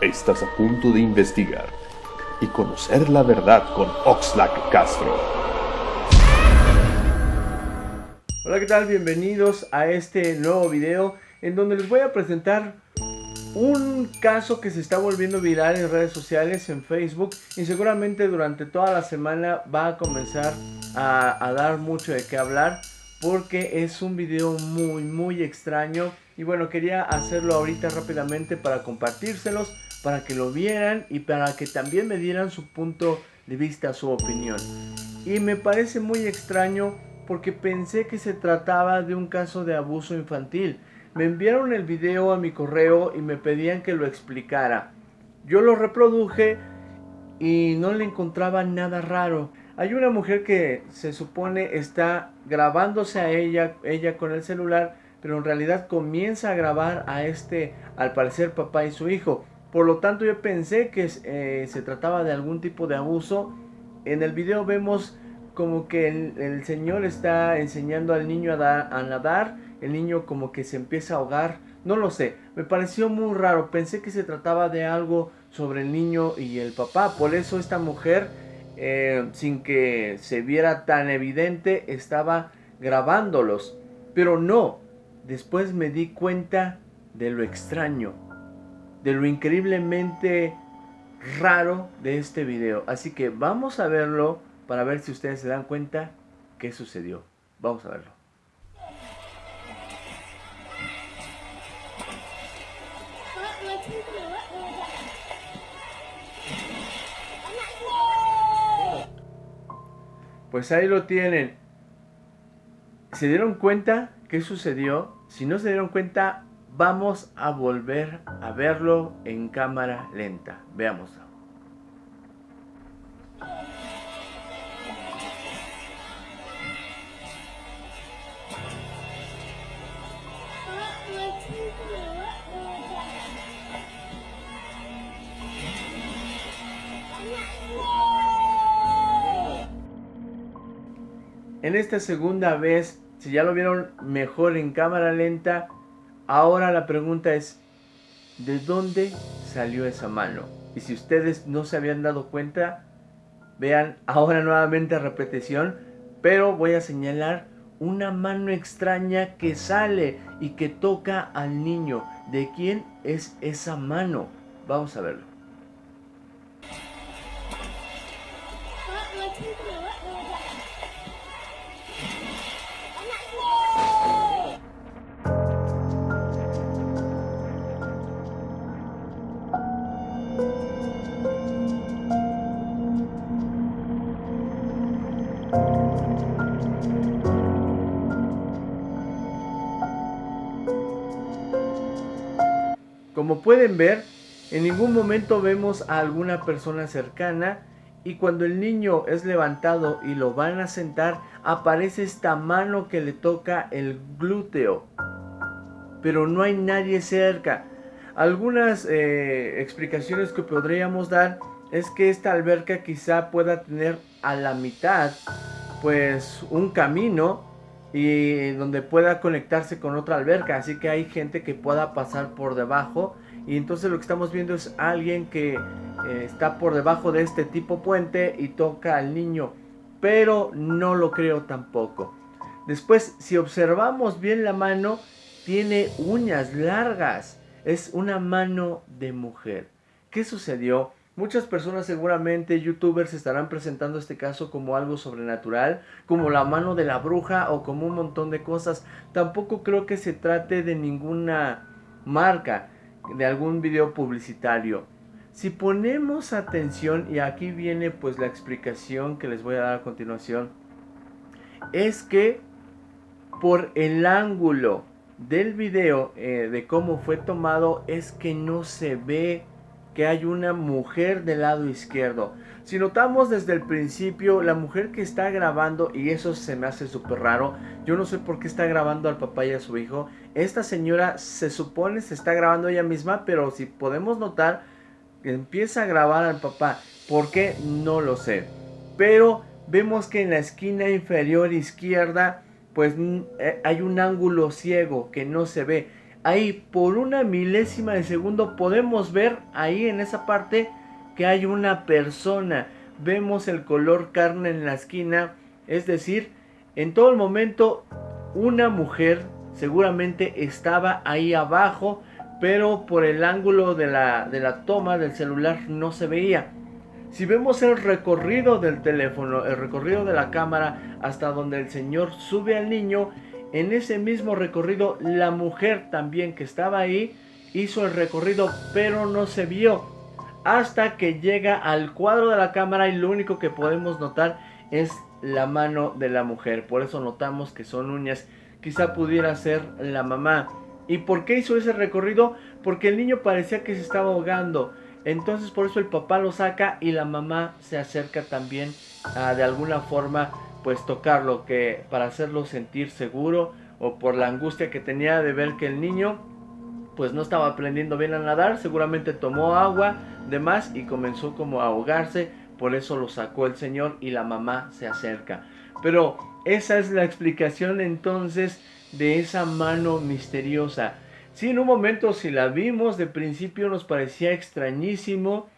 Estás a punto de investigar y conocer la verdad con Oxlack Castro. Hola, ¿qué tal? Bienvenidos a este nuevo video en donde les voy a presentar un caso que se está volviendo viral en redes sociales, en Facebook y seguramente durante toda la semana va a comenzar a, a dar mucho de qué hablar porque es un video muy muy extraño y bueno quería hacerlo ahorita rápidamente para compartírselos para que lo vieran y para que también me dieran su punto de vista, su opinión. Y me parece muy extraño porque pensé que se trataba de un caso de abuso infantil. Me enviaron el video a mi correo y me pedían que lo explicara. Yo lo reproduje y no le encontraba nada raro. Hay una mujer que se supone está grabándose a ella, ella con el celular, pero en realidad comienza a grabar a este, al parecer papá y su hijo. Por lo tanto yo pensé que eh, se trataba de algún tipo de abuso. En el video vemos como que el, señor está enseñando al niño a, nadar. El niño como que se empieza a ahogar. No lo sé. Me pareció muy raro. Pensé que se trataba de algo sobre el niño y el papá. Por eso esta mujer, eh, sin que se viera tan evidente, estaba grabándolos. Pero no. Después me di cuenta de lo extraño de lo increíblemente raro de este video. Así que vamos a verlo para ver si ustedes se dan cuenta qué sucedió. Vamos a verlo. Pues ahí lo tienen. ¿Se dieron cuenta qué sucedió? Si no se dieron cuenta, Vamos a volver a verlo en cámara lenta. Veámoslo. En esta segunda vez, si ya lo vieron mejor en cámara lenta, Ahora la pregunta es, ¿de dónde salió esa mano? Y si ustedes no se habían dado cuenta, vean ahora nuevamente repetición, pero voy a señalar una mano extraña que sale y que toca al niño. ¿De quién es esa mano? Vamos a verlo. Como pueden ver, en ningún momento vemos a alguna persona cercana y cuando el niño es levantado y lo van a sentar, aparece esta mano que le toca el glúteo. Pero no hay nadie cerca. Algunas eh, explicaciones que podríamos dar es que esta alberca quizá pueda tener a la mitad pues un camino y donde pueda conectarse con otra alberca. Así que hay gente que pueda pasar por debajo. Y entonces lo que estamos viendo es alguien que eh, está por debajo de este tipo puente y toca al niño. Pero no lo creo tampoco. Después si observamos bien la mano tiene uñas largas. Es una mano de mujer. ¿qué sucedió? Muchas personas seguramente, youtubers, estarán presentando este caso como algo sobrenatural, como la mano de la bruja o como un montón de cosas. Tampoco creo que se trate de ninguna marca, de algún video publicitario. Si ponemos atención, y aquí viene pues la explicación que les voy a dar a continuación, es que por el ángulo del video eh, de cómo fue tomado es que no se ve que hay una mujer del lado izquierdo. Si notamos desde el principio, la mujer que está grabando, y eso se me hace súper raro, yo no sé por qué está grabando al papá y a su hijo. Esta señora se supone se está grabando ella misma, pero si podemos notar, empieza a grabar al papá. ¿Por qué? No lo sé. Pero vemos que en la esquina inferior izquierda, pues eh, hay un ángulo ciego que no se ve. Ahí por una milésima de segundo podemos ver ahí en esa parte que hay una persona. Vemos el color carne en la esquina, es decir, en todo el momento una mujer seguramente estaba ahí abajo, pero por el ángulo de la, de la toma del celular no se veía. Si vemos el recorrido del teléfono, el recorrido de la cámara hasta donde el señor sube al niño, en ese mismo recorrido la mujer también que estaba ahí hizo el recorrido pero no se vio. Hasta que llega al cuadro de la cámara y lo único que podemos notar es la mano de la mujer. Por eso notamos que son uñas. Quizá pudiera ser la mamá. ¿y por qué hizo ese recorrido? porque el niño parecía que se estaba ahogando. Entonces por eso el papá lo saca y la mamá se acerca también a, de alguna forma pues tocarlo que para hacerlo sentir seguro o por la angustia que tenía de ver que el niño pues no estaba aprendiendo bien a nadar, seguramente tomó agua de más y comenzó como a ahogarse, por eso lo sacó el señor y la mamá se acerca. Pero esa es la explicación entonces de esa mano misteriosa. Si en un momento si la vimos de principio nos parecía extrañísimo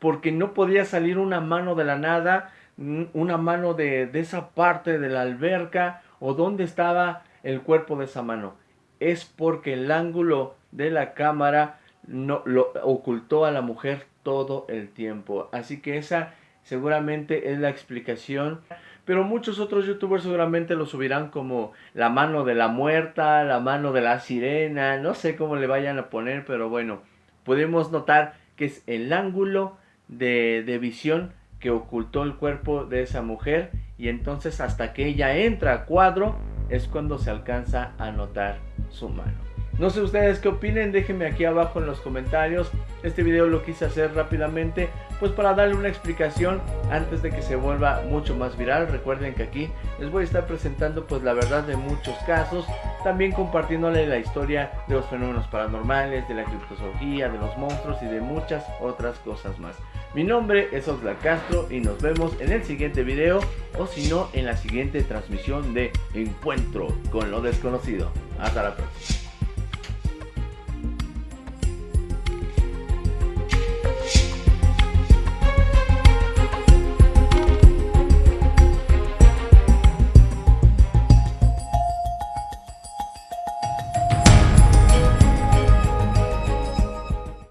porque no podía salir una mano de la nada, una mano de, esa parte de la alberca o dónde estaba el cuerpo de esa mano. Es porque el ángulo de la cámara no, lo ocultó a la mujer todo el tiempo. Así que esa seguramente es la explicación. Pero muchos otros youtubers seguramente lo subirán como la mano de la muerta, la mano de la sirena, no sé cómo le vayan a poner, pero bueno, podemos notar que es el ángulo de, de visión que ocultó el cuerpo de esa mujer y entonces hasta que ella entra a cuadro es cuando se alcanza a notar su mano. No sé ustedes qué opinen, déjenme aquí abajo en los comentarios. Este video lo quise hacer rápidamente, pues para darle una explicación antes de que se vuelva mucho más viral. Recuerden que aquí les voy a estar presentando pues la verdad de muchos casos, también compartiéndole la historia de los fenómenos paranormales, de la criptozoología, de los monstruos y de muchas otras cosas más. Mi nombre es Oxlack Castro y nos vemos en el siguiente video o si no en la siguiente transmisión de Encuentro con lo desconocido. Hasta la próxima.